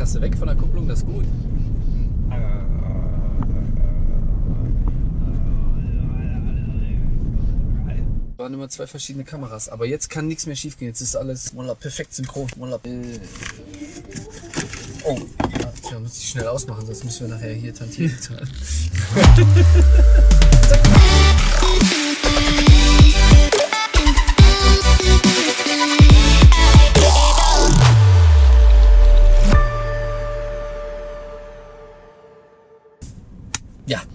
hast du weg von der Kupplung, das ist gut. waren immer zwei verschiedene Kameras, aber jetzt kann nichts mehr schief gehen. Jetzt ist alles Molla, perfekt synchron. Molla, äh. Oh, ja, muss ich schnell ausmachen, sonst müssen wir nachher hier Tantiemen zahlen.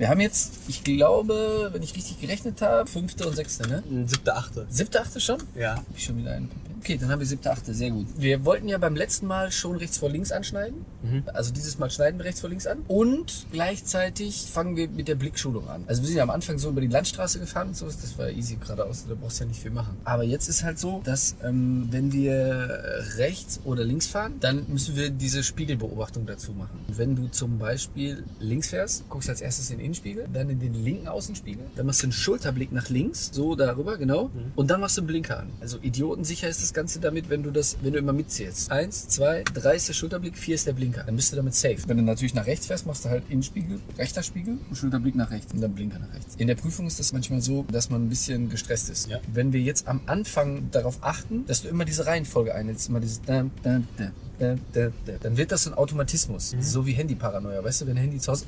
wir haben jetzt, ich glaube, wenn ich richtig gerechnet habe, fünfte und sechste, ne? Siebte, achte. Siebte, achte schon? Ja. Hab ich schon wieder einen. Okay, dann haben wir siebte, achte, sehr gut. Wir wollten ja beim letzten Mal schon rechts vor links anschneiden. Mhm. Also dieses Mal schneiden wir rechts vor links an. Und gleichzeitig fangen wir mit der Blickschulung an. Also wir sind ja am Anfang so über die Landstraße gefahren und sowas. Das war easy geradeaus. Da brauchst du ja nicht viel machen. Aber jetzt ist halt so, dass ähm, wenn wir rechts oder links fahren, dann müssen wir diese Spiegelbeobachtung dazu machen. Und wenn du zum Beispiel links fährst, guckst als erstes in den Innenspiegel, dann in den linken Außenspiegel, dann machst du einen Schulterblick nach links, so darüber, genau. Mhm. Und dann machst du einen Blinker an. Also idiotensicher ist das Ganze damit, wenn du das, wenn du immer mitzählst. Eins, zwei, drei ist der Schulterblick, vier ist der Blinker. Dann bist du damit safe. Wenn du natürlich nach rechts fährst, machst du halt Innenspiegel, rechter Spiegel und Schulterblick nach rechts und dann Blinker nach rechts. In der Prüfung ist das manchmal so, dass man ein bisschen gestresst ist. Ja. Wenn wir jetzt am Anfang darauf achten, dass du immer diese Reihenfolge einhältst, immer dieses da, da, da, da, da, da, dann wird das so ein Automatismus. So wie Handyparanoia. Weißt du, wenn Handy zu Hause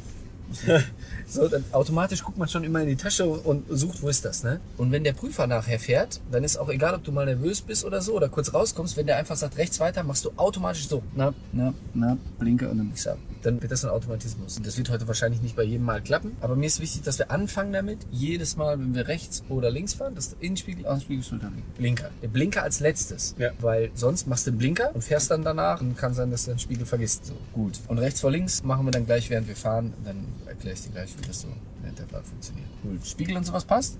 so, dann automatisch guckt man schon immer in die Tasche und sucht, wo ist das, ne? Und wenn der Prüfer nachher fährt, dann ist auch egal, ob du mal nervös bist oder so oder kurz rauskommst, wenn der einfach sagt, rechts weiter, machst du automatisch so, na, na, na, Blinker und dann ich ab. Dann wird das ein Automatismus. Und das wird heute wahrscheinlich nicht bei jedem Mal klappen, aber mir ist wichtig, dass wir anfangen damit, jedes Mal, wenn wir rechts oder links fahren, das Innenspiegel, Außenspiegel, Schulterblick. Blinker. Der Blinker als letztes. Ja. Weil sonst machst du den Blinker und fährst dann danach und kann sein, dass du den Spiegel vergisst. So, gut. Und rechts vor links machen wir dann gleich, während wir fahren. Dann erkläre ich dir gleich, wie das so während der Fahrt funktioniert. Cool. Spiegel und sowas passt?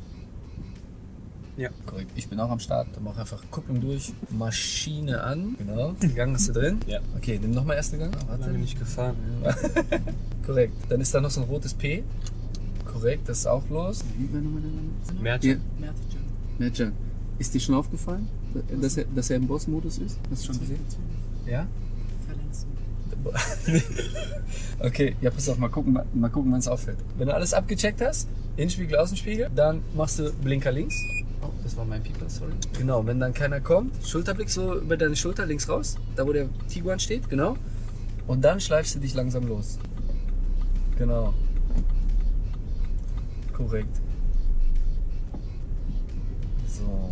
Ja. Korrekt. Ich bin auch am Start. Dann mach einfach Kupplung durch, Maschine an. Genau. Den Gang hast du drin. Ja. Okay, nimm nochmal erste Gang. Ah, Lange nicht gefahren. Korrekt. Dann ist da noch so ein rotes P. Korrekt, das ist auch los. Wie war nochmal der Name? Mertjan. Mertjan. Ist dir schon aufgefallen, dass er, dass er im Boss-Modus ist? Hast du schon gesehen? Ja? Okay, ja, pass auf, mal gucken, mal, gucken, wann es auffällt. Wenn du alles abgecheckt hast, Innenspiegel, Außenspiegel, dann machst du Blinker links. Oh, das war mein Pieper, sorry. Genau, wenn dann keiner kommt, Schulterblick so über deine Schulter links raus, da wo der Tiguan steht, genau. Und dann schleifst du dich langsam los. Genau. Korrekt. So.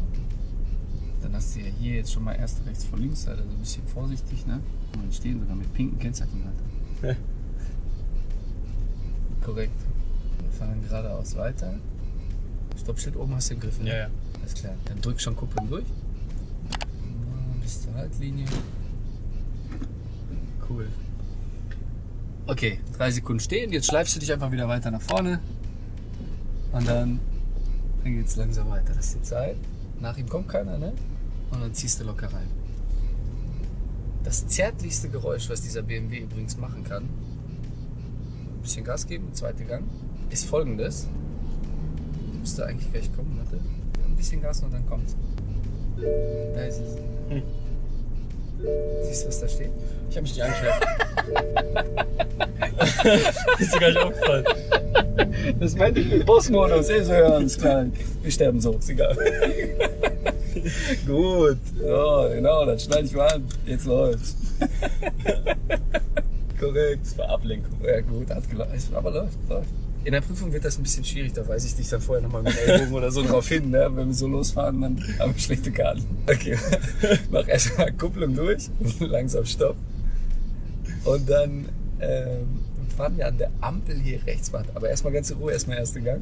Du ja hier jetzt schon mal erst rechts vor links, also ein bisschen vorsichtig, ne? Und dann stehen sogar mit pinken Kennzeichen halt. Korrekt. Wir fahren geradeaus weiter. Stoppschild oben hast du im Griff, ne? Ja, ja. Alles klar. Dann drück schon Kupplung durch. Bis zur Haltlinie. Cool. Okay, drei Sekunden stehen. Jetzt schleifst du dich einfach wieder weiter nach vorne. Und dann, dann geht's langsam weiter. Das ist die Zeit. Nach ihm kommt keiner, ne? Und dann ziehst du locker rein. Das zärtlichste Geräusch, was dieser BMW übrigens machen kann, ein bisschen Gas geben, zweiter Gang, ist folgendes. Müsste eigentlich gleich kommen, warte. Ein bisschen Gas und dann kommt's. Da ist es. Hm. Siehst du, was da steht? Ich habe mich nicht angeschaut. ist dir gar nicht aufgefallen. Das meinte ich mit Bossmodus. Eh so hören, ist klar. Wir sterben so, ist egal. Gut. Ja, genau, dann schneide ich mal an. Jetzt läuft's. Korrekt. Das war Ablenkung. Ja gut, hat gelaufen. Aber läuft, läuft. In der Prüfung wird das ein bisschen schwierig, da weise ich dich dann vorher nochmal mit Ellbogen oder so drauf hin, ne? wenn wir so losfahren, dann haben wir schlechte Karten. Okay, mach erstmal Kupplung durch, langsam Stopp. Und dann ähm, fahren wir an der Ampel hier rechts, aber erstmal ganz in Ruhe, erstmal erste Gang.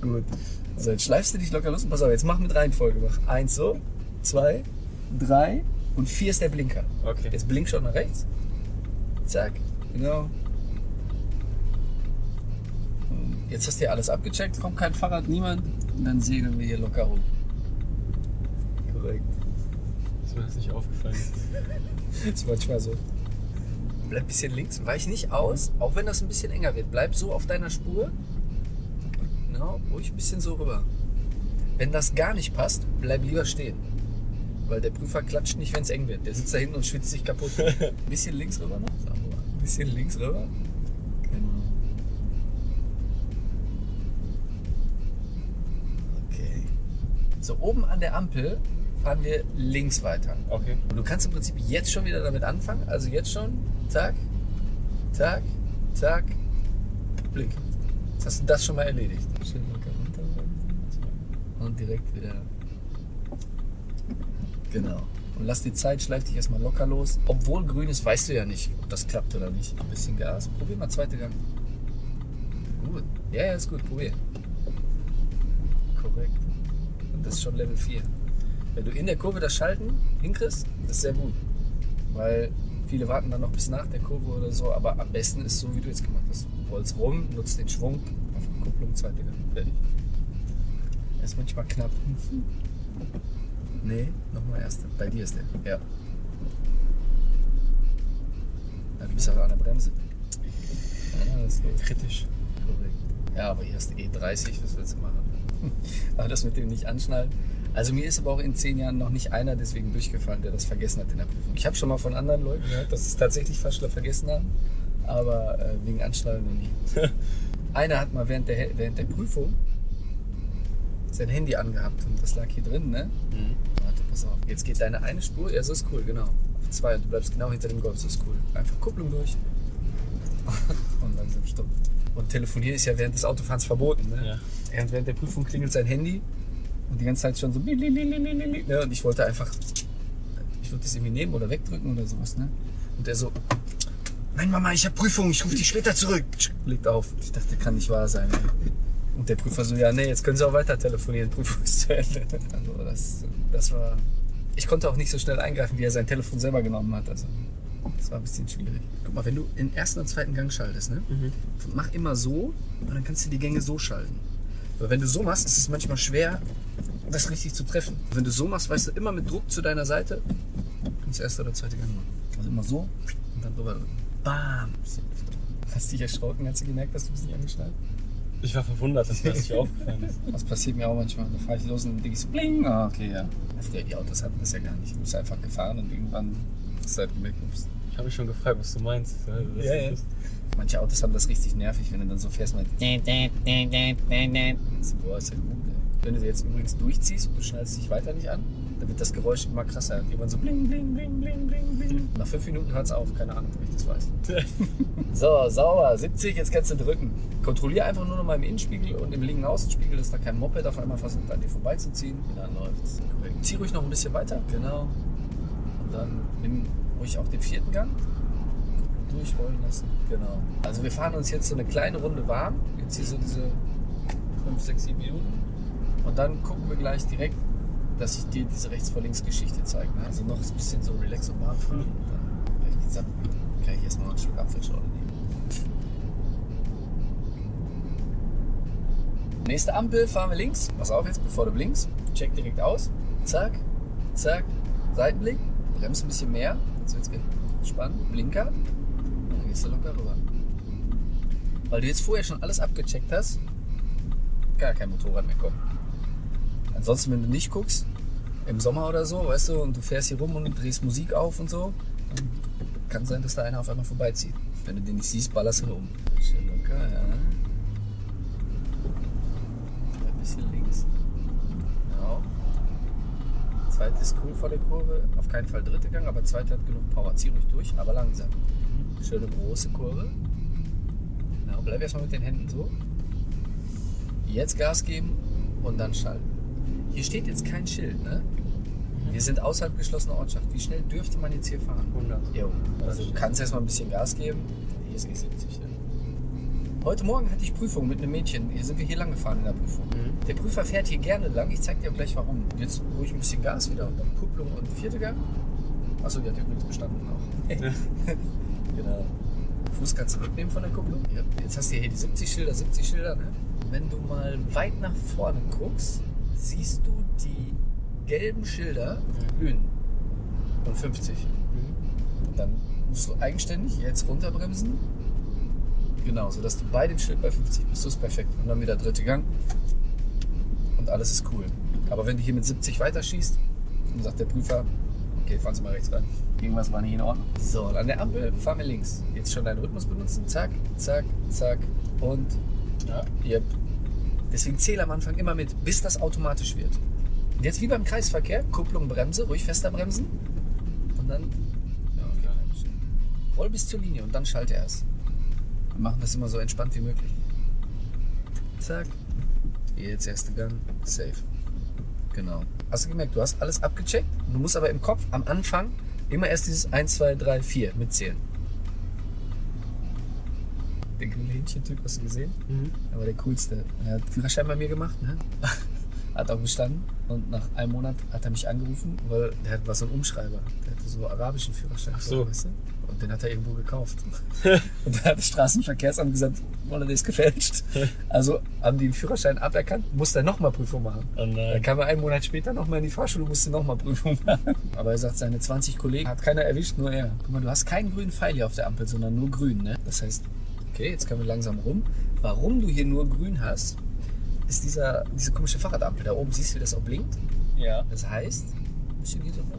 Gut. So, jetzt schleifst du dich locker los und pass auf, jetzt mach mit Reihenfolge. Mach eins so, zwei, drei und vier ist der Blinker. Okay. Jetzt blink schon nach rechts. Zack, genau. Jetzt hast du ja alles abgecheckt, kommt kein Fahrrad, niemand. Und dann segeln wir hier locker rum. Korrekt. Ist mir das nicht aufgefallen. Das ist manchmal so. Bleib ein bisschen links, weich nicht aus, auch wenn das ein bisschen enger wird. Bleib so auf deiner Spur. Genau, ruhig ein bisschen so rüber. Wenn das gar nicht passt, bleib lieber stehen. weil der Prüfer klatscht nicht, wenn es eng wird. Der sitzt da hinten und schwitzt sich kaputt. Ein bisschen links rüber noch. Ein bisschen links rüber. Genau. Okay. So, oben an der Ampel fahren wir links weiter. Okay. Und du kannst im Prinzip jetzt schon wieder damit anfangen. Also jetzt schon. Tag, Tag, Tag, Blick. Jetzt hast du das schon mal erledigt. Schön locker runter. Und direkt wieder. Genau. Und lass die Zeit, schleif dich erstmal locker los. Obwohl grün ist, weißt du ja nicht, ob das klappt oder nicht. Ein bisschen Gas. Probier mal zweite Gang. Gut. Ja, ja, ist gut. Probier. Korrekt. Und das ist schon Level 4. Wenn du in der Kurve das Schalten hinkriegst, das ist sehr gut. Weil viele warten dann noch bis nach der Kurve oder so, aber am besten ist so, wie du jetzt gemacht hast. Rollst rum, nutzt den Schwung, auf Kupplung, zweite Gang, fertig. Er ist manchmal knapp. Nee, nochmal erste. Bei dir ist der. Ja. ja du bist aber an der Bremse. Ja, das geht. Kritisch. Korrekt. Ja, aber hier du E30, was willst du machen? aber das mit dem nicht anschnallen. Also mir ist aber auch in zehn Jahren noch nicht einer deswegen durchgefallen, der das vergessen hat in der Prüfung. Ich habe schon mal von anderen Leuten gehört, dass es tatsächlich Faschler vergessen haben, aber äh, wegen Anschnallen noch nie. einer hat mal während der, während der Prüfung sein Handy angehabt und das lag hier drin, ne? Mhm. Warte, pass auf. Jetzt geht deine eine Spur, ja, so ist cool, genau. Auf zwei und du bleibst genau hinter dem Golf, so ist cool. Einfach Kupplung durch und langsam stopp. Und telefonieren ist ja während des Autofahrens verboten, ne? Ja. Während, während der Prüfung klingelt sein Handy und die ganze Zeit schon so ne? und ich wollte einfach, ich wollte das irgendwie nehmen oder wegdrücken oder sowas, ne? Und er so, nein Mama, ich habe Prüfung, ich rufe dich später zurück. Legt auf. Ich dachte, kann nicht wahr sein. Ey. Und der Prüfer so, ja, nee, jetzt können Sie auch weiter telefonieren, Prüfung ist zu Ende. Also das, das war, ich konnte auch nicht so schnell eingreifen, wie er sein Telefon selber genommen hat. Also das war ein bisschen schwierig. Guck mal, wenn du in ersten und zweiten Gang schaltest, ne? Mhm. mach immer so und dann kannst du die Gänge so schalten. Weil wenn du so machst, ist es manchmal schwer, das richtig zu treffen. Wenn du so machst, weißt du, immer mit Druck zu deiner Seite, kannst du erste oder zweite Gang machen. Also immer so und dann drüber drücken. Bam! Hast du dich erschrocken, als du gemerkt hast, du bist nicht angeschnallt? Ich war verwundert, dass mir das nicht aufgefallen ist. Das passiert mir auch manchmal. Da fahre ich los und dann denke ich so, bling, ah, okay, ja. Ja, Die Autos hatten das ja gar nicht. Du bist einfach gefahren und irgendwann hast du halt gemerkt, ups. Ich habe mich schon gefragt, was du meinst. Ja, Ja, Manche Autos haben das richtig nervig, wenn du dann so fährst mit. Boah, ist ja gut, ey. Wenn du jetzt übrigens durchziehst und du schnallst dich weiter nicht an, dann wird das Geräusch immer krasser. Irgendwann so bling, bling, bling, bling, bling, bling. Nach fünf Minuten hört es auf. Keine Ahnung, ob ich das weiß. So, sauber. 70, jetzt kannst du drücken. Kontrollier einfach nur noch mal im Innenspiegel und im linken Außenspiegel, dass da kein Moped auf einmal versucht, an dir vorbeizuziehen. Dann läuft's. Korrekt. Zieh ruhig noch ein bisschen weiter. Genau. Und dann nimm ruhig auch den vierten Gang. Durchrollen lassen. Genau. Also wir fahren uns jetzt so eine kleine Runde warm. Jetzt hier so diese 5, 6, 7 Minuten. Und dann gucken wir gleich direkt, dass ich dir diese rechts vor links Geschichte zeige. Ne? Also noch ein bisschen so relax und warm fahren. Und dann gleich geht's ab. Kann ich erstmal noch einen Schluck Apfelschorle nehmen. Nächste Ampel fahren wir links. Pass auf jetzt, bevor du blinkst. Check direkt aus. Zack, zack, Seitenblick. Bremst ein bisschen mehr. Jetzt wird's spannend. Blinker. Dann gehst du locker rüber. Weil du jetzt vorher schon alles abgecheckt hast, gar kein Motorrad mehr kommen. Ansonsten, wenn du nicht guckst, im Sommer oder so, weißt du, und du fährst hier rum und drehst Musik auf und so, dann kann sein, dass da einer auf einmal vorbeizieht. Wenn du den nicht siehst, ballerst du um. Schön locker, ja. Ein bisschen links. Genau. Zweite ist cool vor der Kurve. Auf keinen Fall dritte Gang, aber zweite hat genug Power. Zieh ruhig durch, aber langsam. Schöne große Kurve. Genau, bleib erstmal mit den Händen so. Jetzt Gas geben und dann schalten. Hier steht jetzt kein Schild, ne? Wir sind außerhalb geschlossener Ortschaft. Wie schnell dürfte man jetzt hier fahren? 100. Jo. Also du kannst erstmal ein bisschen Gas geben. Hier ist E70. Ne? Heute Morgen hatte ich Prüfung mit einem Mädchen. Hier sind wir hier lang gefahren in der Prüfung. Mhm. Der Prüfer fährt hier gerne lang. Ich zeig dir gleich warum. Jetzt ruhig ein bisschen Gas wieder. Und dann Kupplung und vierte Gang. Achso, die hat übrigens bestanden auch. genau. Fuß kannst du mitnehmen von der Kupplung. Ja. Jetzt hast du hier die 70 Schilder, 70 Schilder. Ne? Wenn du mal weit nach vorne guckst, siehst du die gelben Schilder glühen. Und 50. Mhm. Dann musst du eigenständig jetzt runterbremsen. Genau, sodass du bei dem Schild bei 50 bist. Das ist perfekt. Und dann wieder dritte Gang. Und alles ist cool. Aber wenn du hier mit 70 weiterschießt, Dann sagt der Prüfer, okay, fahren Sie mal rechts ran. Irgendwas war nicht in Ordnung. So, und an der Ampel fahren wir links. Jetzt schon deinen Rhythmus benutzen. Zack, zack, zack. Und Ja. Yep. Deswegen zähle am Anfang immer mit, bis das automatisch wird. Und jetzt wie beim Kreisverkehr, Kupplung, Bremse, ruhig fester bremsen. Und dann ja, roll bis zur Linie und dann schalte erst. Wir machen das immer so entspannt wie möglich. Zack. Jetzt erste Gang. Safe. Genau. Hast du gemerkt, du hast alles abgecheckt. Du musst aber im Kopf am Anfang immer erst dieses 1, 2, 3, 4 mitzählen. Den grünen Hähnchen-Typ hast du gesehen? Mhm. War der coolste. Er hat Führerschein bei mir gemacht, ne? Hat auch bestanden. Und nach einem Monat hat er mich angerufen, weil der war so ein Umschreiber. Der hatte so arabischen Führerschein. Ach so. Weißt du? Und den hat er irgendwo gekauft. und da hat das Straßenverkehrsamt gesagt, Wolle, der ist gefälscht. Also haben die den Führerschein aberkannt, musste er nochmal Prüfung machen. Oh Dann kam er einen Monat später nochmal in die Fahrschule und musste nochmal Prüfung machen. Aber er sagt, seine 20 Kollegen hat keiner erwischt, nur er. Guck mal, du hast keinen grünen Pfeil hier auf der Ampel, sondern nur grün. Ne? Das heißt, okay, jetzt können wir langsam rum. Warum du hier nur grün hast, ist dieser, diese komische Fahrradampel. Da oben siehst du, wie das auch blinkt. Ja. Das heißt, ein bisschen hier so hoch.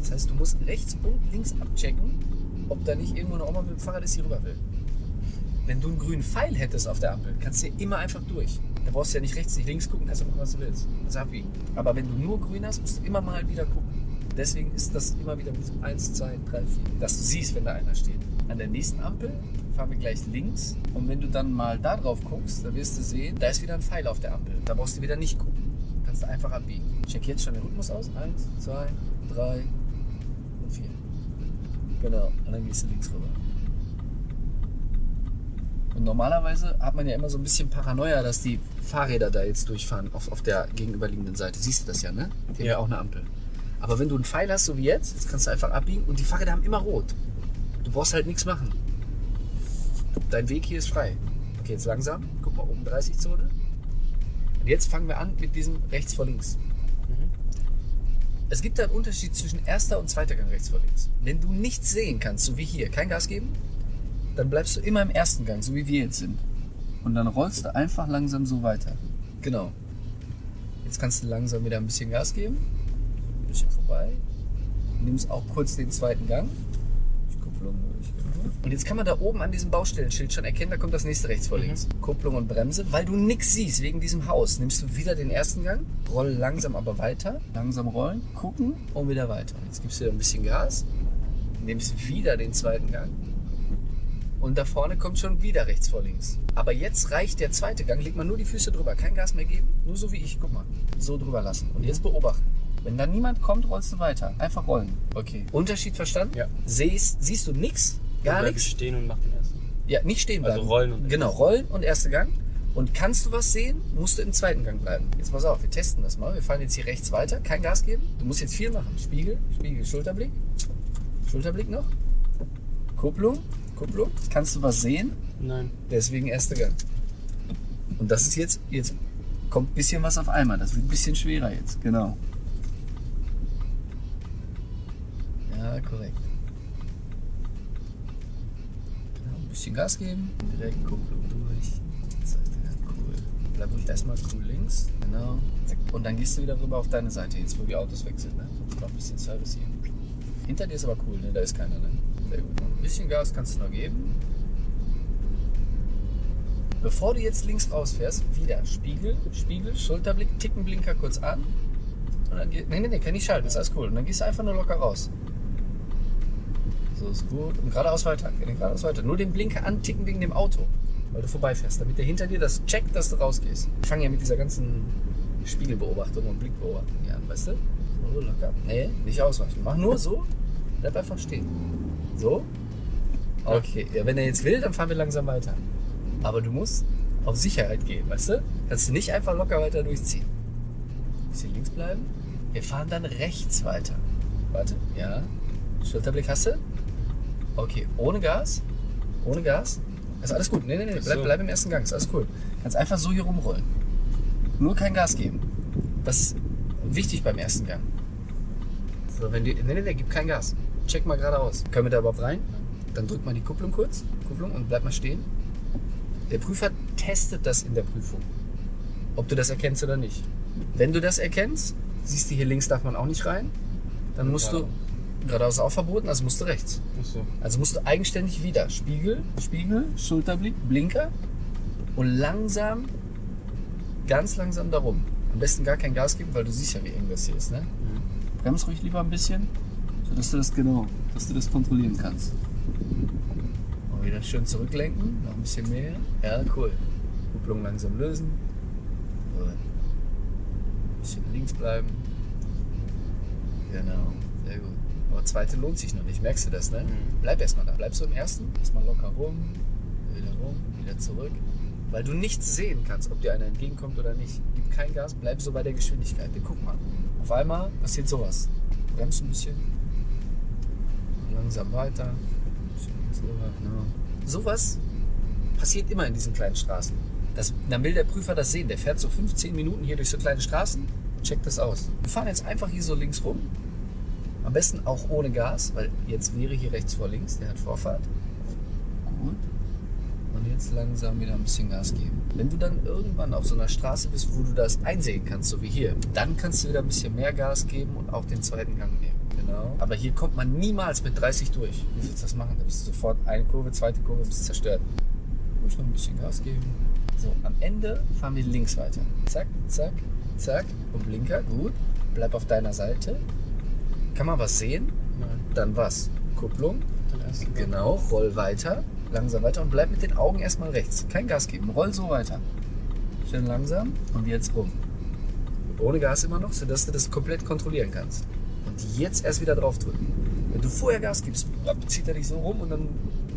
Das heißt, du musst rechts und links abchecken, ob da nicht irgendwo eine Oma mit dem Fahrrad ist, die rüber will. Wenn du einen grünen Pfeil hättest auf der Ampel, kannst du hier immer einfach durch. Da brauchst du ja nicht rechts, nicht links gucken, kannst du machen, was du willst. Das ist abwiegen. Aber wenn du nur grün hast, musst du immer mal wieder gucken. Deswegen ist das immer wieder mit so 1, 2, 3, 4, dass du siehst, wenn da einer steht. An der nächsten Ampel fahren wir gleich links und wenn du dann mal da drauf guckst, dann wirst du sehen, da ist wieder ein Pfeil auf der Ampel. Da brauchst du wieder nicht gucken. Kannst du einfach abbiegen. Check jetzt schon den Rhythmus aus. 1, 2, 3 und 4. Genau. Und dann gehst du links rüber. Und normalerweise hat man ja immer so ein bisschen Paranoia, dass die Fahrräder da jetzt durchfahren auf, auf der gegenüberliegenden Seite. Siehst du das ja, ne? Die haben ja Ja. auch eine Ampel. Aber wenn du einen Pfeil hast, so wie jetzt, jetzt kannst du einfach abbiegen und die Fahrräder haben immer rot. Du brauchst halt nichts machen. Dein Weg hier ist frei. Okay, jetzt langsam. Guck mal, oben 30-Zone. Und jetzt fangen wir an mit diesem rechts vor links. Mhm. Es gibt da einen Unterschied zwischen erster und zweiter Gang rechts vor links. Wenn du nichts sehen kannst, so wie hier, kein Gas geben, dann bleibst du immer im ersten Gang, so wie wir jetzt sind. Und dann rollst du einfach langsam so weiter. Genau. Jetzt kannst du langsam wieder ein bisschen Gas geben. Ein bisschen vorbei. Nimmst auch kurz den zweiten Gang. Ich Kupplung durch. genau. Und jetzt kann man da oben an diesem Baustellenschild schon erkennen, da kommt das nächste rechts vor links. Kupplung und Bremse. Weil du nichts siehst wegen diesem Haus, nimmst du wieder den ersten Gang, roll langsam aber weiter. Langsam rollen, gucken und wieder weiter. Jetzt gibst du wieder ein bisschen Gas, nimmst wieder den zweiten Gang. Und da vorne kommt schon wieder rechts vor links. Aber jetzt reicht der zweite Gang, legt man nur die Füße drüber, kein Gas mehr geben, nur so wie ich, guck mal, so drüber lassen. Und jetzt beobachten. Wenn da niemand kommt, rollst du weiter. Einfach rollen. Okay. Unterschied verstanden? Ja. Siehst, siehst du nichts? Gar nichts? stehen und mach den ersten. Ja, nicht stehen bleiben. Also rollen und- Genau, rollen und erster Gang. Und kannst du was sehen, musst du im zweiten Gang bleiben. Jetzt pass auf, wir testen das mal. Wir fahren jetzt hier rechts weiter, kein Gas geben. Du musst jetzt viel machen. Spiegel, Spiegel, Schulterblick. Schulterblick noch. Kupplung, Kupplung. Kannst du was sehen? Nein. Deswegen erster Gang. Und das ist jetzt, jetzt kommt ein bisschen was auf einmal. Das wird ein bisschen schwerer jetzt. Genau. Ja, korrekt. Genau, ein bisschen Gas geben. Direkt Kupplung durch. Gang, Cool. Bleib ruhig erstmal cool links. Genau. Und dann gehst du wieder rüber auf deine Seite, jetzt wo die Autos sind. Ne? Noch ein bisschen Service hier. Hinter dir ist aber cool, ne? da ist keiner. Ne? Sehr gut. Ein bisschen Gas kannst du noch geben. Bevor du jetzt links rausfährst, wieder Spiegel, Spiegel, Schulterblick, Tickenblinker kurz an. Und dann nee, nee, nee, kann nicht schalten, ist alles cool. Und dann gehst du einfach nur locker raus. So ist gut. Und geradeaus weiter, geradeaus weiter. Nur den Blinker anticken wegen dem Auto, weil du vorbeifährst, damit der hinter dir das checkt, dass du rausgehst. Wir fangen ja mit dieser ganzen Spiegelbeobachtung und Blickbeobachtung hier an, weißt du? So, locker. Nee, nicht ausweichen. Mach nur so, bleib einfach stehen. So. Okay, ja, wenn er jetzt will, dann fahren wir langsam weiter. Aber du musst auf Sicherheit gehen, weißt du? Kannst du nicht einfach locker weiter durchziehen. Bisschen links bleiben. Wir fahren dann rechts weiter. Warte, ja. Schulterblick hast du? Okay, ohne Gas. Ohne Gas. Ist alles gut. Nee, nee, nee, bleib, So. bleib im ersten Gang. Ist alles cool. Kannst einfach so hier rumrollen. Nur kein Gas geben. Das ist wichtig beim ersten Gang. So, wenn die, nee, nee, nee, gib kein Gas. Check mal geradeaus. Können wir da überhaupt rein? Dann drückt man die Kupplung kurz. Kupplung und bleib mal stehen. Der Prüfer testet das in der Prüfung. Ob du das erkennst oder nicht. Wenn du das erkennst, Siehst du, hier links darf man auch nicht rein. Dann musst du, geradeaus ist auch verboten, also musst du rechts. Achso. Also musst du eigenständig wieder Spiegel, Spiegel, Schulterblick, Blinker und langsam, ganz langsam darum. Am besten gar kein Gas geben, weil du siehst ja, wie eng das hier ist. Ne? Brems ruhig lieber ein bisschen, sodass du das genau, dass du das kontrollieren kannst. Und wieder schön zurücklenken, noch ein bisschen mehr. Ja, cool. Kupplung langsam lösen. Gut. Ein bisschen links bleiben. Genau, sehr gut. Aber zweite lohnt sich noch nicht, merkst du das, ne? Mhm. Bleib erstmal da. Bleib so im ersten, erstmal locker rum, wieder rum, wieder zurück. Weil du nichts sehen kannst, ob dir einer entgegenkommt oder nicht. Gib kein Gas, bleib so bei der Geschwindigkeit. Wir gucken mal. Auf einmal passiert sowas. Bremst ein bisschen. Langsam weiter. Ein bisschen links rüber, genau. Sowas passiert immer in diesen kleinen Straßen. Das, dann will der Prüfer das sehen. Der fährt so 15 Minuten hier durch so kleine Straßen und checkt das aus. Wir fahren jetzt einfach hier so links rum. Am besten auch ohne Gas, weil jetzt wäre hier rechts vor links. Der hat Vorfahrt. Gut. Und jetzt langsam wieder ein bisschen Gas geben. Wenn du dann irgendwann auf so einer Straße bist, wo du das einsehen kannst, so wie hier, dann kannst du wieder ein bisschen mehr Gas geben und auch den zweiten Gang nehmen. Genau. Aber hier kommt man niemals mit 30 durch. Wie willst du das machen? Da bist du sofort eine Kurve, zweite Kurve, bist zerstört. Muss noch ein bisschen Gas geben. So, am Ende fahren wir links weiter. Zack, zack, zack. Und Blinker, gut. Bleib auf deiner Seite. Kann man was sehen? Nein. Dann was? Kupplung. Den ersten. Genau, roll weiter, langsam weiter und bleib mit den Augen erstmal rechts. Kein Gas geben, roll so weiter. Schön langsam und jetzt rum. Ohne Gas immer noch, sodass du das komplett kontrollieren kannst. Und jetzt erst wieder drauf drücken. Wenn du vorher Gas gibst, zieht er dich so rum und dann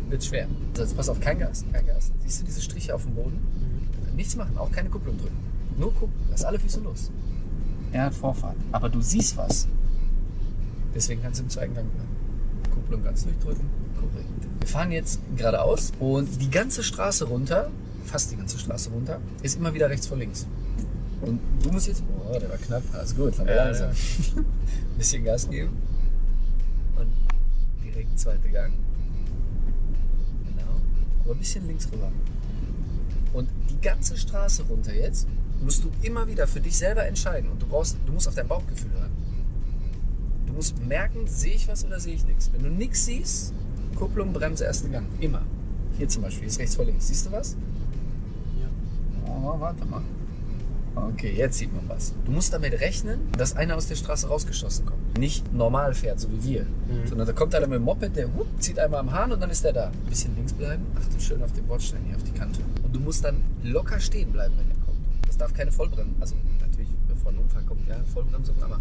wird es schwer. So, jetzt pass auf, kein Gas, kein Gas. Siehst du diese Striche auf dem Boden? Mhm. Nichts machen, auch keine Kupplung drücken. Nur gucken, lass alle Füße los. Er hat Vorfahrt, aber du siehst was. Deswegen kannst du im zweiten Gang bleiben. Kupplung ganz durchdrücken. Korrekt. Wir fahren jetzt geradeaus und die ganze Straße runter, fast die ganze Straße runter, ist immer wieder rechts vor links. Und du musst jetzt, oh, der war knapp, alles gut, fahren wir Ja, langsam. Ein bisschen Gas geben. Und direkt zweiter Gang. Genau. Aber ein bisschen links rüber. Und die ganze Straße runter jetzt musst du immer wieder für dich selber entscheiden. Und du brauchst, du musst auf dein Bauchgefühl hören. Du musst merken, sehe ich was oder sehe ich nichts. Wenn du nichts siehst, Kupplung, Bremse, erster Gang. Immer. Hier zum Beispiel, ist rechts vor links. Siehst du was? Ja. Oh, warte mal. Okay, jetzt sieht man was. Du musst damit rechnen, dass einer aus der Straße rausgeschossen kommt. Nicht normal fährt, so wie wir. Mhm. Sondern da kommt einer mit dem Moped, der whoop, zieht einmal am Hahn und dann ist der da. Ein bisschen links bleiben, achte schön auf den Bordstein hier, auf die Kante. Und du musst dann locker stehen bleiben, wenn der kommt. Das darf keine Vollbremse, also natürlich, bevor ein Unfall kommt, ja, Vollbremsung, aber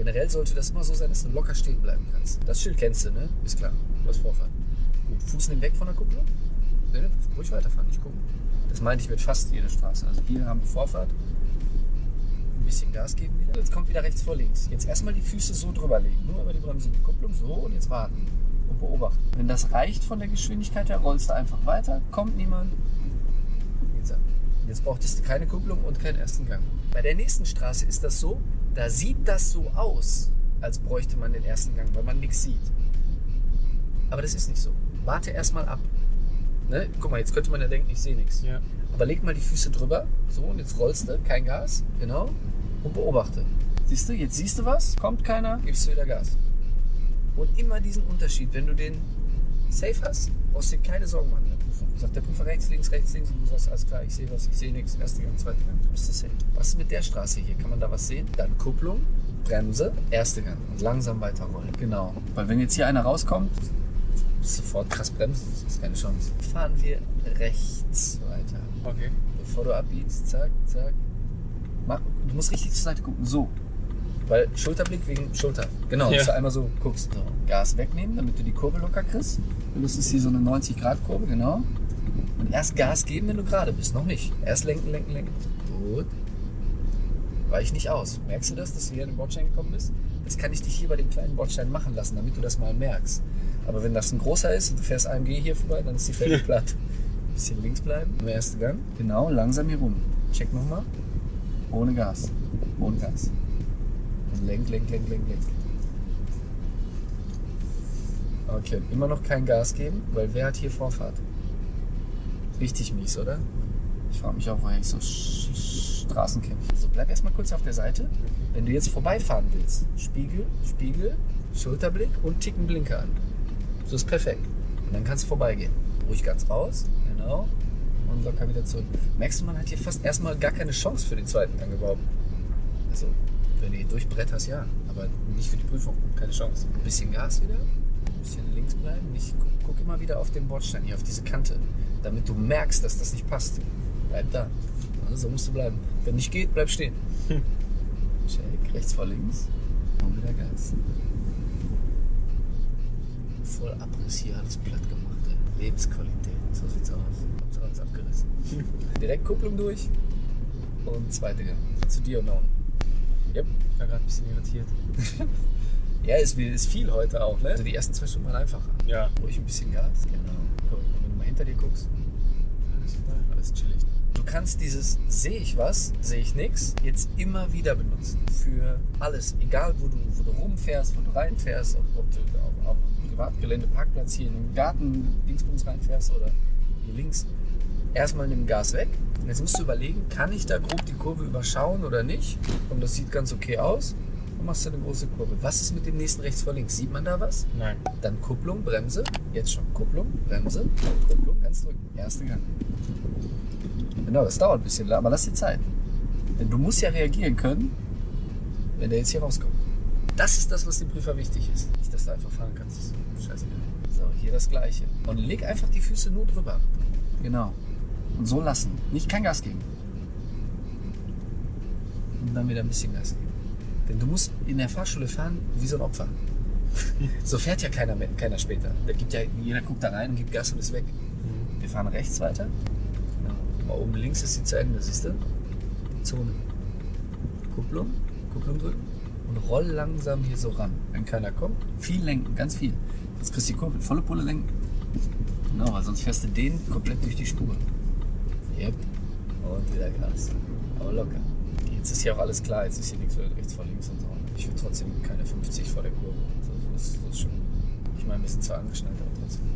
generell sollte das immer so sein, dass du locker stehen bleiben kannst. Das Schild kennst du, ne? Ist klar, du hast Vorfahrt. Gut, Fuß nimm weg von der Kupplung. Ne, ne, ruhig weiterfahren, nicht gucken. Das meinte ich mit fast jeder Straße. Also hier haben wir Vorfahrt. Ein bisschen Gas geben wieder. Jetzt kommt wieder rechts vor links. Jetzt erstmal die Füße so drüber legen. Nur über die Bremse und die Kupplung. So und jetzt warten. Und beobachten. Wenn das reicht von der Geschwindigkeit her, rollst du einfach weiter. Kommt niemand. Jetzt brauchtest du keine Kupplung und keinen ersten Gang. Bei der nächsten Straße ist das so, da sieht das so aus, als bräuchte man den ersten Gang, weil man nichts sieht. Aber das ist nicht so. Warte erstmal ab. Ne? Guck mal, jetzt könnte man ja denken, ich sehe nichts. Ja. Aber leg mal die Füße drüber. So, und jetzt rollst du, kein Gas, genau. Und beobachte. Siehst du, jetzt siehst du was, kommt keiner, gibst du wieder Gas. Und immer diesen Unterschied, wenn du den safe hast, brauchst du dir keine Sorgen machen. Prüfung. Sagt der Prüfer rechts, links, rechts, links und du sagst, alles klar, ich sehe was, ich sehe nichts, erster Gang, zweiter Gang, du bist du safe. Was ist mit der Straße hier? Kann man da was sehen? Dann Kupplung, Bremse, erster Gang und langsam weiterrollen. Genau. Weil wenn jetzt hier einer rauskommt, sofort krass bremsen, das ist keine Chance. Fahren wir rechts weiter. Okay. Bevor du abbiegst, zack, zack. Mach, du musst richtig zur Seite gucken, so. Weil Schulterblick wegen Schulter. Genau, Ja. dass du einmal so guckst. So. Gas wegnehmen, damit du die Kurve locker kriegst. Und das ist hier so eine 90-Grad-Kurve, genau. Und erst Gas geben, wenn du gerade bist. Noch nicht. Erst lenken, lenken, lenken. Gut. Weich nicht aus. Merkst du das, dass du hier an den Bordstein gekommen bist? Das kann ich dich hier bei dem kleinen Bordstein machen lassen, damit du das mal merkst. Aber wenn das ein großer ist und du fährst AMG hier vorbei, dann ist die Felge platt. Bisschen links bleiben, im ersten Gang. Genau, langsam hier rum. Check nochmal. Ohne Gas. Ohne Gas. Lenk, lenk, lenk, lenk, lenk. Okay, immer noch kein Gas geben, weil wer hat hier Vorfahrt? Richtig mies, oder? Ich frage mich auch, woher ich so Straßen kenne. So, bleib erstmal kurz auf der Seite. Wenn du jetzt vorbeifahren willst, Spiegel, Spiegel, Schulterblick und Ticken Blinker an. So ist perfekt. Und dann kannst du vorbeigehen. Ruhig ganz raus, genau. Und locker wieder zurück. Merkst du, man hat hier fast erstmal gar keine Chance für den zweiten Gang überhaupt. Also, wenn du hier durchbretterst, ja. Aber nicht für die Prüfung. Keine Chance. Ein bisschen Gas wieder. Ein bisschen links bleiben. Nicht, guck, guck immer wieder auf den Bordstein hier, auf diese Kante. Damit du merkst, dass das nicht passt. Bleib da. Also, so musst du bleiben. Wenn nicht geht, bleib stehen. Check. Rechts vor links. Und wieder Gas. Voll Abriss hier, alles platt gemacht. Ey. Lebensqualität. So sieht's aus. Hab's alles abgerissen. Direkt Kupplung durch. Und zweite Gang. Zu dir und unten. Yep. Ich war gerade ein bisschen irritiert. Ja, ist, ist viel heute auch, ne? Also die ersten zwei Stunden waren einfacher. Ja. Ruhig ein bisschen Gas. Genau. Guck, wenn du mal hinter dir guckst, Alles chillig. Du kannst dieses sehe ich was, sehe ich nichts, jetzt immer wieder benutzen. Für alles. Egal, wo du, wo du rumfährst, wo du reinfährst, ob, ob du auf, auf Privatgelände, Parkplatz hier in den Garten, Dingsbums reinfährst oder hier links. Erstmal nimm Gas weg. Jetzt musst du überlegen, kann ich da grob die Kurve überschauen oder nicht? Und das sieht ganz okay aus. Dann machst du eine große Kurve. Was ist mit dem nächsten rechts vor links? Sieht man da was? Nein. Dann Kupplung, Bremse. Jetzt schon Kupplung, Bremse, Kupplung, ganz drücken. Erste Gang. Genau, das dauert ein bisschen, aber lass dir Zeit. Denn du musst ja reagieren können, wenn der jetzt hier rauskommt. Das ist das, was dem Prüfer wichtig ist. Nicht, dass du einfach fahren kannst. Scheißegal. So, hier das gleiche. Und leg einfach die Füße nur drüber. Genau. Und so lassen. Nicht kein Gas geben. Und dann wieder ein bisschen Gas geben. Denn du musst in der Fahrschule fahren wie so ein Opfer. So fährt ja keiner, mehr, keiner später. Da gibt ja, jeder guckt da rein und gibt Gas und ist weg. Wir fahren rechts weiter. Mal oben links ist sie zu Ende, siehst du? Die Zone. Kupplung, Kupplung drücken und roll langsam hier so ran. Wenn keiner kommt, viel lenken, ganz viel. Jetzt kriegst du die Kurve, volle Pulle lenken. Genau, weil sonst fährst du den komplett durch die Spur. Yep. Und wieder Gas. Aber locker. Jetzt ist hier auch alles klar, jetzt ist hier nichts rechts vor links und so. Ich will trotzdem keine 50 vor der Kurve. Das, ist, das ist schon. Ich meine, wir sind zwar angeschnallt, aber trotzdem.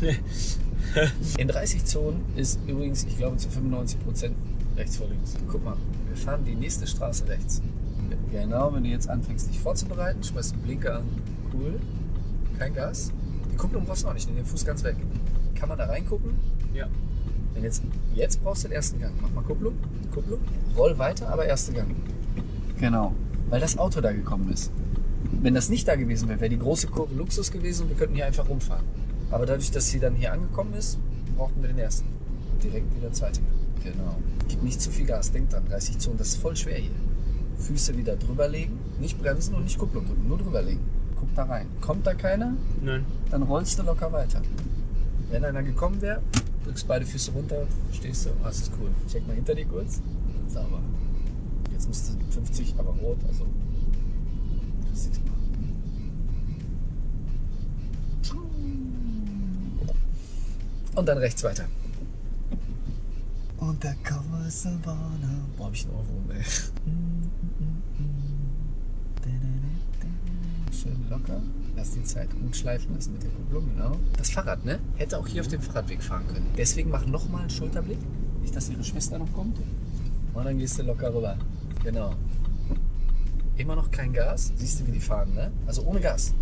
In 30 Zonen ist übrigens, ich glaube, zu 95 Prozent rechts vor links. Guck mal, wir fahren die nächste Straße rechts. Genau, wenn du jetzt anfängst, dich vorzubereiten, schmeißt den Blinker an. Cool. Kein Gas. Die Kupplung brauchst du auch nicht, nimm den Fuß ganz weg. Kann man da reingucken? Ja. Wenn jetzt, jetzt brauchst du den ersten Gang. Mach mal Kupplung, Kupplung, roll weiter, aber erster Gang. Genau, weil das Auto da gekommen ist. Wenn das nicht da gewesen wäre, wäre die große Kurve Luxus gewesen und wir könnten hier einfach rumfahren. Aber dadurch, dass sie dann hier angekommen ist, brauchten wir den ersten. Und direkt wieder zweite Gang. Genau. Gib nicht zu viel Gas, denk dran, 30 Zonen, das ist voll schwer hier. Füße wieder drüber legen, nicht bremsen und nicht Kupplung drücken, nur drüber legen. Guck da rein. Kommt da keiner, Nein. dann rollst du locker weiter. Wenn einer gekommen wäre, drückst beide Füße runter, stehst du, das ist cool. Check mal hinter dir kurz, sauber. Jetzt musst du 50, aber rot, also kriegst nichts machen. Und dann rechts weiter. Und da kommen Savannah. Boah, hab ich einen Ohrwurm, ey. Schön locker. Lass die Zeit gut schleifen lassen mit der Kupplung, genau. Das Fahrrad, ne? Hätte auch hier auf dem Fahrradweg fahren können. Deswegen mach nochmal einen Schulterblick. Nicht, dass ihre Schwester noch kommt. Und dann gehst du locker rüber. Genau. Immer noch kein Gas. Siehst du, wie die fahren, ne? Also ohne Gas.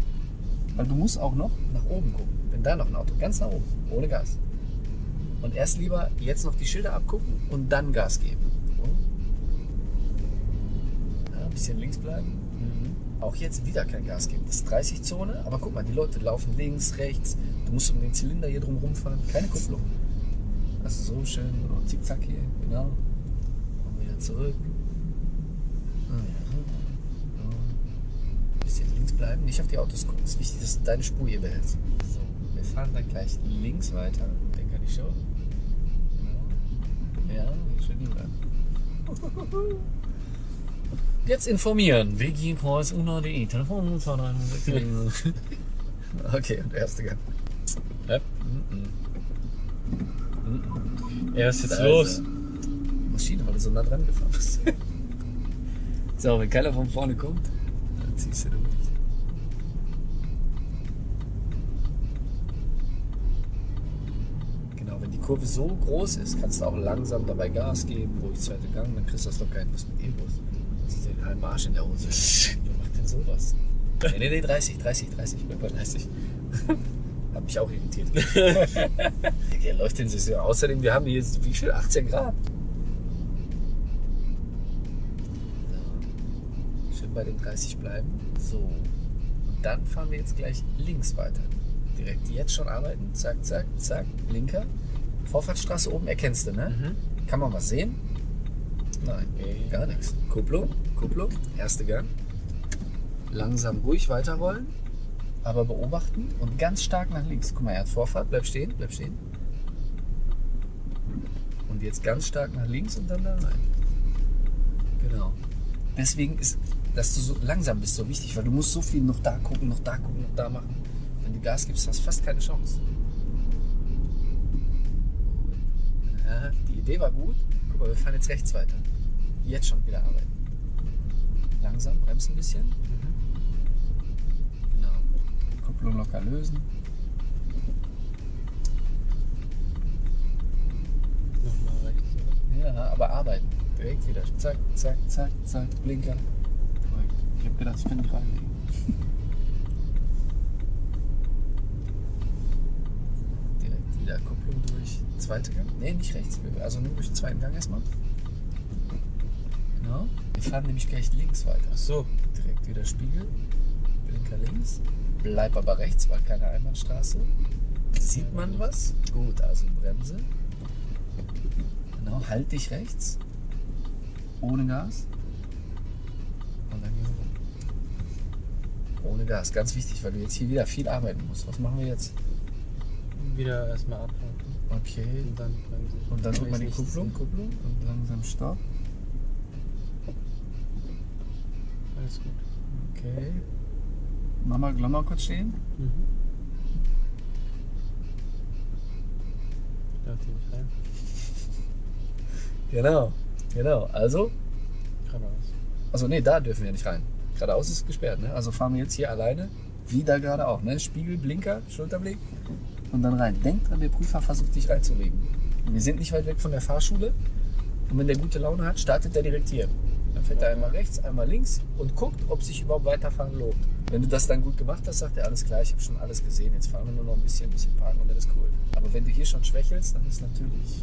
Weil du musst auch noch nach oben gucken. Wenn da noch ein Auto, ganz nach oben, ohne Gas. Und erst lieber jetzt noch die Schilder abgucken und dann Gas geben. Ja, ein bisschen links bleiben. Auch jetzt wieder kein Gas geben. Das ist 30-Zone, aber guck mal, die Leute laufen links, rechts. Du musst um den Zylinder hier drum rumfahren. Keine Kupplung. Also so schön, zickzack hier, genau. Und wieder zurück. Ah. So. Bisschen links bleiben, nicht auf die Autos gucken. Es ist wichtig, dass du deine Spur hier behältst. So, wir fahren dann gleich links weiter. Den kann ich schon. Genau. Ja, schön rüber. Jetzt informieren. wgkreuz.de Telefon 2366. Okay, und der erste Gang. Ja. Ja, was ist jetzt los? Maschine, weil du so nah dran gefahren bist. so, wenn keiner von vorne kommt, dann ziehst du durch. Genau, wenn die Kurve so groß ist, kannst du auch langsam dabei Gas geben, ruhig zweite Gang, dann kriegst du das locker hin. Was mit E-Bus? Siehst du den halben Arsch in der Hose? Wer macht denn sowas? Nee, nee, nee, 30, 30, 30, ich bin bei 30. Hat mich auch irritiert. Der läuft den Saison. Außerdem, wir haben hier jetzt, wie viel? 18 Grad. So. Schön bei den 30 bleiben. So. Und dann fahren wir jetzt gleich links weiter. Direkt jetzt schon arbeiten. Zack, zack, zack. Linker. Vorfahrtsstraße oben erkennst du, ne? Mhm. Kann man was sehen? Nein, gar nichts. Kupplung, Kupplung, erste Gang. Langsam ruhig weiterrollen, aber beobachten und ganz stark nach links. Guck mal, er hat Vorfahrt, bleib stehen, bleib stehen. Und jetzt ganz stark nach links und dann da rein. Genau. Deswegen ist, dass du so langsam bist, so wichtig, weil du musst so viel noch da gucken, noch da gucken, noch da machen. Wenn du Gas gibst, hast du fast keine Chance. Ja, die Idee war gut. Guck mal, wir fahren jetzt rechts weiter. Jetzt schon wieder arbeiten. Langsam, bremsen ein bisschen. Genau. Kupplung locker lösen. Nochmal rechts. oder? Ja, aber arbeiten. Direkt wieder. Zack, zack, zack, zack. Blinker. Ich hab gedacht, ich kann nicht reinlegen. Direkt wieder Kupplung durch. Zweite Gang? Nee, nicht rechts. Also nur durch den zweiten Gang erstmal. Genau. Wir fahren nämlich gleich links weiter. Ach so. Direkt wieder Spiegel. Blinker links. Bleib aber rechts, weil keine Einbahnstraße. Sieht man was? Gut, also Bremse. Genau, halt dich rechts. Ohne Gas. Und dann hier rum. Ohne Gas, ganz wichtig, weil du jetzt hier wieder viel arbeiten musst. Was machen wir jetzt? Wieder erstmal abwarten. Okay. Und dann bremsen. Und dann drückt man die Kupplung, Kupplung und langsam Stopp. Alles gut. Okay. Mach mal, mal kurz stehen. Mhm. Darf die nicht rein? Genau, genau. Also, Geradeaus. also nee, da dürfen wir nicht rein. Geradeaus ist gesperrt, ne? Also fahren wir jetzt hier alleine, wie da gerade auch, ne? Spiegel, Blinker, Schulterblick und dann rein. Denk dran, der Prüfer versucht dich reinzulegen. Wir sind nicht weit weg von der Fahrschule und wenn der gute Laune hat, startet er direkt hier. Dann fährt er einmal rechts, einmal links und guckt, ob sich überhaupt weiterfahren lohnt. Wenn du das dann gut gemacht hast, sagt er, alles klar, ich habe schon alles gesehen, jetzt fahren wir nur noch ein bisschen, ein bisschen parken und dann ist cool. Aber wenn du hier schon schwächelst, dann ist natürlich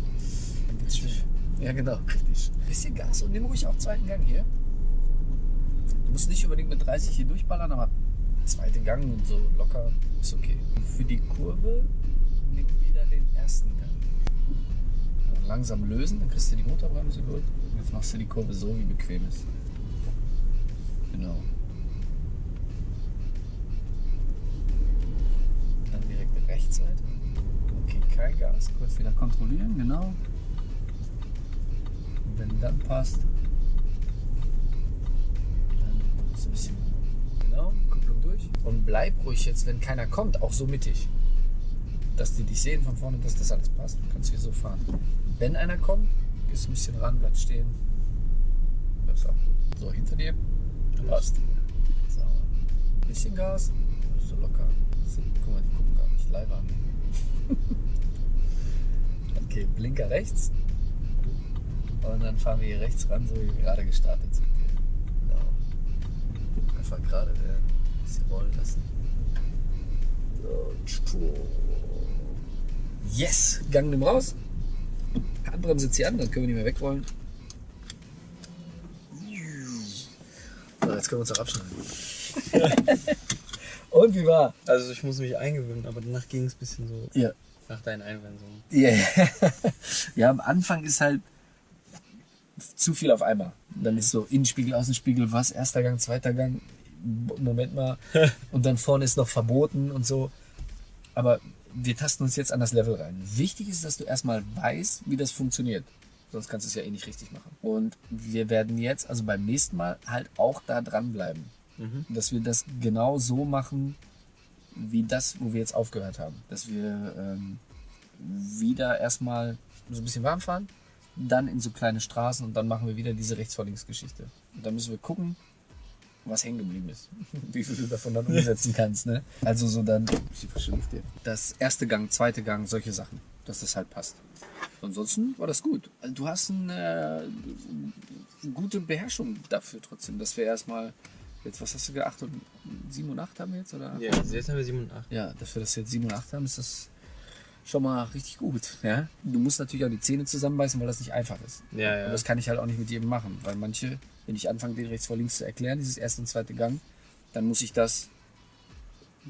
dann wird's schwer. Ja, genau, richtig. Bisschen Gas und nimm ruhig auch zweiten Gang hier. Du musst nicht unbedingt mit 30 hier durchballern, aber zweite Gang und so locker ist okay. Für die Kurve nimm wieder den ersten Gang. Langsam lösen, dann kriegst du die Motorbremse durch. Jetzt machst du die Kurve so, wie bequem ist. Genau. Dann direkt Rechtsseite. Okay, kein Gas. Kurz wieder kontrollieren, genau. Und wenn dann passt, dann ist ein bisschen. Genau, Kupplung durch. Und bleib ruhig jetzt, wenn keiner kommt, auch so mittig. Dass die dich sehen von vorne, dass das alles passt. Du kannst hier so fahren. Wenn einer kommt, gehst ein bisschen ran, bleib stehen. Gut. So, hinter dir. Passt. Sauber. Ein bisschen Gas. So locker. Guck mal, die gucken gar nicht. Live an. okay, Blinker rechts. Und dann fahren wir hier rechts ran, so wie wir gerade gestartet sind. Genau. Einfach gerade werden. Ein bisschen rollen lassen. So. Yes! Gang nimm raus. Handbremse zieht an, dann können wir nicht mehr wegrollen. So, jetzt können wir uns auch abschneiden. Und wie war? Also ich muss mich eingewöhnen, aber danach ging es ein bisschen so Ja. nach deinen Einwendungen. Yeah. ja, am Anfang ist halt zu viel auf einmal. Dann ist so Innenspiegel, Außenspiegel, was, erster Gang, zweiter Gang, Moment mal. Und dann vorne ist noch verboten und so. Aber wir tasten uns jetzt an das Level rein. Wichtig ist, dass du erstmal weißt, wie das funktioniert. Sonst kannst du es ja eh nicht richtig machen. Und wir werden jetzt, also beim nächsten Mal, halt auch da dranbleiben. Mhm. Dass wir das genau so machen, wie das, wo wir jetzt aufgehört haben. Dass wir ähm, wieder erstmal so ein bisschen warm fahren, dann in so kleine Straßen und dann machen wir wieder diese rechts vor links Geschichte. Und dann müssen wir gucken, was hängen geblieben ist. Wie viel du davon dann umsetzen kannst. Ne? Also so dann, ich verschwinde dir. Das erste Gang, zweite Gang, solche Sachen. dass das halt passt. Ansonsten war das gut. Also du hast eine, gute Beherrschung dafür trotzdem, dass wir erstmal, jetzt was hast du gedacht, 7 und 8 haben wir jetzt? Oder? Ja, jetzt haben wir 7 und 8. Ja, dass wir das jetzt 7 und 8 haben, ist das schon mal richtig gut. Ja? Du musst natürlich auch die Zähne zusammenbeißen, weil das nicht einfach ist. Ja, Und ja. das kann ich halt auch nicht mit jedem machen, weil manche, wenn ich anfange, den rechts vor links zu erklären, dieses erste und zweite Gang, dann muss ich das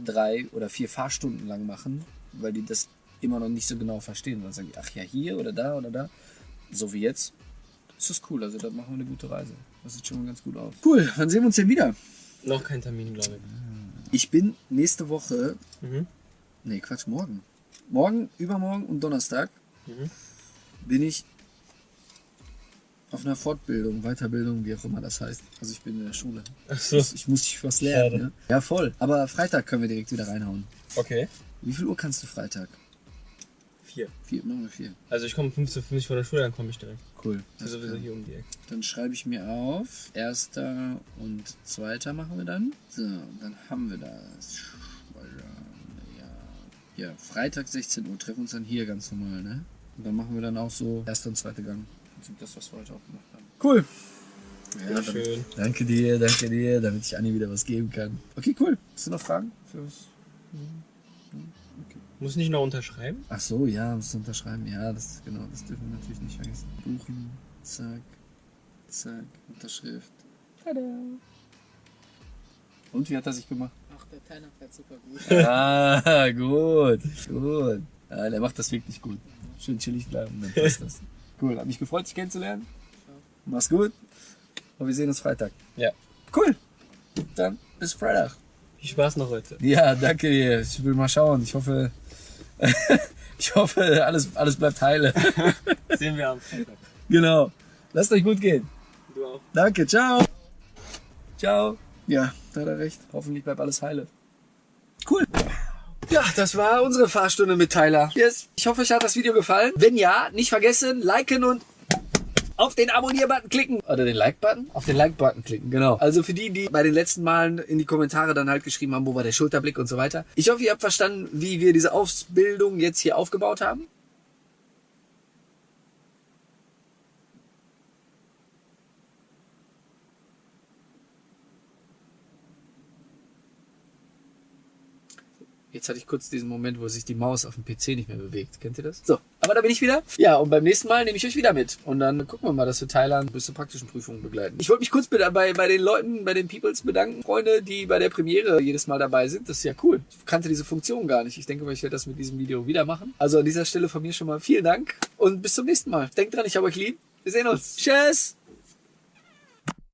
drei oder vier Fahrstunden lang machen, weil die das immer noch nicht so genau verstehen. Und dann sagen die, ach ja, hier oder da oder da. So wie jetzt. Das ist cool, also da machen wir eine gute Reise. Das sieht schon mal ganz gut aus. Cool, wann sehen wir uns denn wieder? Noch kein Termin, glaube Ich bin nächste Woche, ich. Mhm. nee Quatsch, morgen. Morgen, übermorgen und Donnerstag Mhm. bin ich auf einer Fortbildung, Weiterbildung, wie auch immer das heißt. Also ich bin in der Schule. Ach so. Ich, muss dich was lernen. Ne? Ja, voll. Aber Freitag können wir direkt wieder reinhauen. Okay. Wie viel Uhr kannst du Freitag? Vier. Vier, machen wir vier. Also ich komme 15.50 von der Schule, dann komme ich direkt. Cool. Ist sowieso hier um die Ecke. Dann schreibe ich mir auf. Erster und zweiter machen wir dann. So, dann haben wir das. Ja, ja Freitag 16 Uhr. Treffen uns dann hier ganz normal, ne? Und dann machen wir dann auch so erster und zweiter Gang. Das, was wir heute auch gemacht haben. Cool. Ja, Sehr dann, schön. danke dir, danke dir, damit ich Anni wieder was geben kann. Okay, cool. Hast du noch Fragen? Für was? Muss nicht noch unterschreiben? Ach so, ja, musst du unterschreiben. Ja, das genau, das dürfen wir natürlich nicht vergessen. Buchen, zack, zack, Unterschrift. Tada. Und wie hat er sich gemacht? Ach, der Teiner fährt super gut. ah, gut, gut. Ja, der macht das wirklich gut. Schön chillig bleiben, dann passt das. Cool, hat mich gefreut, dich kennenzulernen. Mach's gut. Und wir sehen uns Freitag. Ja. Cool. Dann bis Freitag. Viel Spaß noch heute. Ja, danke dir. Ich will mal schauen. Ich hoffe, ich hoffe, alles, alles bleibt heile. Sehen wir am Freitag. genau. Lasst euch gut gehen. Du auch. Danke, ciao. Ciao. Ja, da hat er recht. Hoffentlich bleibt alles heile. Cool. Ja, das war unsere Fahrstunde mit Tyler. Yes. Ich hoffe, euch hat das Video gefallen. Wenn ja, nicht vergessen, liken und auf den Abonnier-Button klicken. Oder den Like-Button? Auf den Like-Button klicken, genau. Also für die, die bei den letzten Malen in die Kommentare dann halt geschrieben haben, wo war der Schulterblick und so weiter. Ich hoffe, ihr habt verstanden, wie wir diese Ausbildung jetzt hier aufgebaut haben. Jetzt hatte ich kurz diesen Moment, wo sich die Maus auf dem PC nicht mehr bewegt. Kennt ihr das? So, aber da bin ich wieder. Ja, und beim nächsten Mal nehme ich euch wieder mit. Und dann gucken wir mal, dass wir Thailand bis zur praktischen Prüfung begleiten. Ich wollte mich kurz bei, bei, den Leuten, bei den Peoples bedanken, Freunde, die bei der Premiere jedes Mal dabei sind. Das ist ja cool. Ich kannte diese Funktion gar nicht. Ich denke mal, ich werde das mit diesem Video wieder machen. Also an dieser Stelle von mir schon mal vielen Dank und bis zum nächsten Mal. Denkt dran, ich habe euch lieb. Wir sehen uns. Tschüss.